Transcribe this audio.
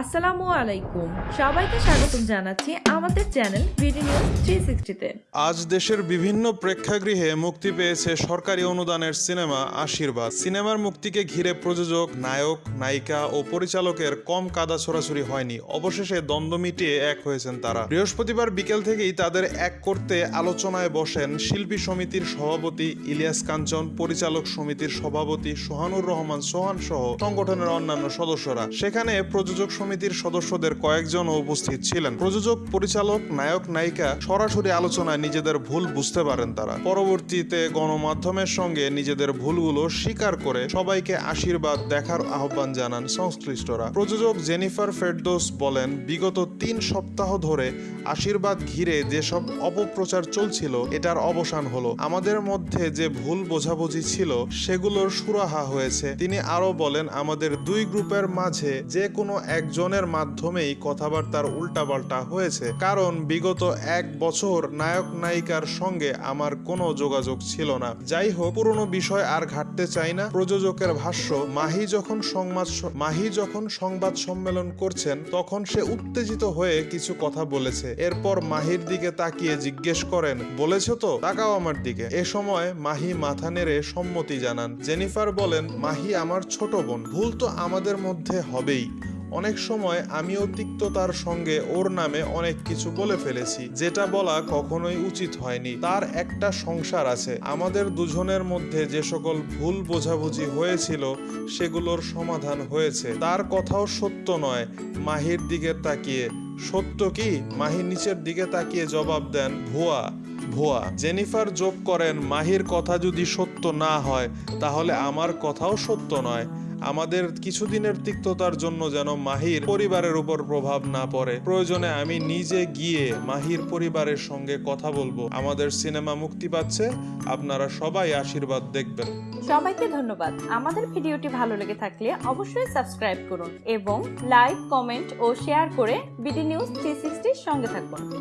আসসালামু আলাইকুম। সবাইকে স্বাগতম জানাচ্ছি আমাদের চ্যানেল আজ দেশের বিভিন্ন প্রেক্ষাগৃহে মুক্তি পেয়েছে সরকারি অনুদানের সিনেমা আশীর্বাদ। সিনেমার মুক্তিকে ঘিরে প্রযোজক, নায়ক, নায়িকা ও পরিচালকের কম কাদা ছোড়াছুরি হয়নি। অবশেষে দ্বন্দ্ব মিটিয়ে এক হয়েছেন তারা। বৃহস্পতিবার বিকেল থেকেই তাদের এক করতে আলোচনায় বসেন শিল্পী সমিতির সভাপতি ইলিয়াস কাঞ্চন, পরিচালক সমিতির সভাপতি সোহানুর রহমান সোহান সহ সংগঠনের অন্যান্য সদস্যরা। সেখানে প্রযোজক সমিতির সদস্যদের কয়েকজনও উপস্থিত ছিলেন। প্রযোজক, পরিচালক, নায়ক, নায়িকা সরাসরি আলোচনায় নিজেদের ভুল বুঝতে পারেন তারা। পরবর্তীতে গণমাধ্যমের সঙ্গে নিজেদের ভুলগুলো স্বীকার করে সবাইকে আশীর্বাদ দেখার আহ্বান জানান সংশ্লিষ্টরা। প্রযোজক জেনিফার ফেরদোস বলেন, বিগত তিন সপ্তাহ ধরে আশীর্বাদ ঘিরে যেসব অপপ্রচার চলছিল, এটার অবসান হলো। আমাদের মধ্যে যে ভুল বোঝাবুঝি ছিল, সেগুলোর সুরাহা হয়েছে। তিনি আরও বলেন, আমাদের দুই গ্রুপের মাঝে যে কোনো একজনের মাধ্যমেই কথাবার্তার উল্টাপাল্টা হয়েছে। কারণ বিগত এক বছর নায়ক নায়িকার সঙ্গে আমার কোনো যোগাযোগ ছিল না। যাই হোক, পুরনো বিষয় আর ঘাটতে চাই না। প্রযোজকের ভাষ্য, মাহি যখন সংবাদ মাহি যখন সংবাদ সম্মেলন করছেন, তখন সে উত্তেজিত হয়ে কিছু কথা বলেছে। এরপর মাহির দিকে তাকিয়ে জিজ্ঞেস করেন, বলেছ তো? তাকাও আমার দিকে। এ সময় মাহি মাথা নেড়ে সম্মতি জানান। জেনিফার বলেন, মাহি আমার ছোট বোন। ভুল তো আমাদের মধ্যে হবেই। অনেক সময় আমিও তিক্ততার সঙ্গে ওর নামে অনেক কিছু বলে ফেলেছি, যেটা বলা কখনোই উচিত হয়নি। তার একটা সংসার আছে। আমাদের দুজনের মধ্যে যে সকল ভুল বোঝাবুঝি হয়েছিল, সেগুলোর সমাধান হয়েছে। তার কথাও সত্য নয়। মাহির দিকে তাকিয়ে। সত্য কি? মাহি নিচের দিকে তাকিয়ে জবাব দেন, ভুয়া ভুয়া। জেনিফার যোগ করেন, মাহির কথা যদি সত্য না হয়, তাহলে আমার কথাও সত্য নয়। আমাদের কিছুদিনের তিক্ততার জন্য যেন মাহির পরিবারের উপর প্রভাব না পড়ে। প্রয়োজনে আমি নিজে গিয়ে মাহির পরিবারের সঙ্গে কথা বলব। আমাদের সিনেমা মুক্তি পাচ্ছে। আপনারা সবাই আশীর্বাদ দেখবেন। সবাইকে ধন্যবাদ। আমাদের ভিডিওটি ভালো লেগে থাকলে অবশ্যই সাবস্ক্রাইব করুন এবং লাইক, কমেন্ট ও শেয়ার করে বিডি নিউজ থ্রি সঙ্গে থাকুন।